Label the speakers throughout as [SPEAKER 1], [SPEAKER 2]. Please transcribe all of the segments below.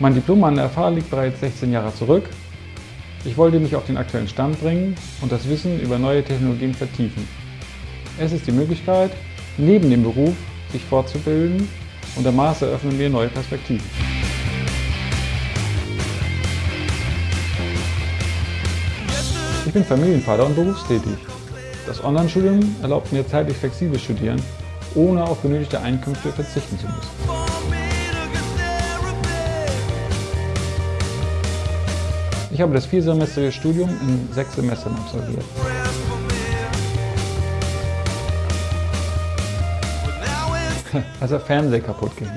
[SPEAKER 1] Mein Diplom an der FH liegt bereits 16 Jahre zurück. Ich wollte mich auf den aktuellen Stand bringen und das Wissen über neue Technologien vertiefen. Es ist die Möglichkeit, neben dem Beruf sich fortzubilden und der Master eröffnen mir neue Perspektiven. Ich bin Familienvater und berufstätig. Das Online-Studium erlaubt mir zeitlich flexibel studieren, ohne auf benötigte Einkünfte verzichten zu müssen. Ich habe das viersemestrige Studium in sechs Semestern absolviert. Als der Fernseher kaputt ging.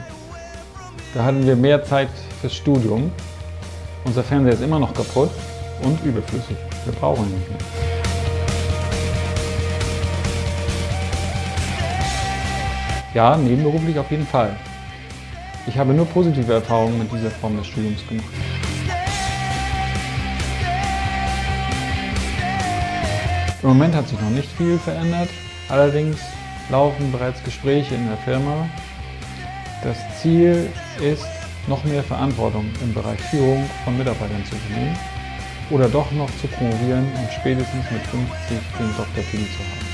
[SPEAKER 1] Da hatten wir mehr Zeit fürs Studium. Unser Fernseher ist immer noch kaputt und überflüssig. Wir brauchen ihn nicht mehr. Ja, nebenberuflich auf jeden Fall. Ich habe nur positive Erfahrungen mit dieser Form des Studiums gemacht. Im Moment hat sich noch nicht viel verändert, allerdings laufen bereits Gespräche in der Firma. Das Ziel ist, noch mehr Verantwortung im Bereich Führung von Mitarbeitern zu übernehmen oder doch noch zu promovieren und spätestens mit 50 den Doktortitel zu haben.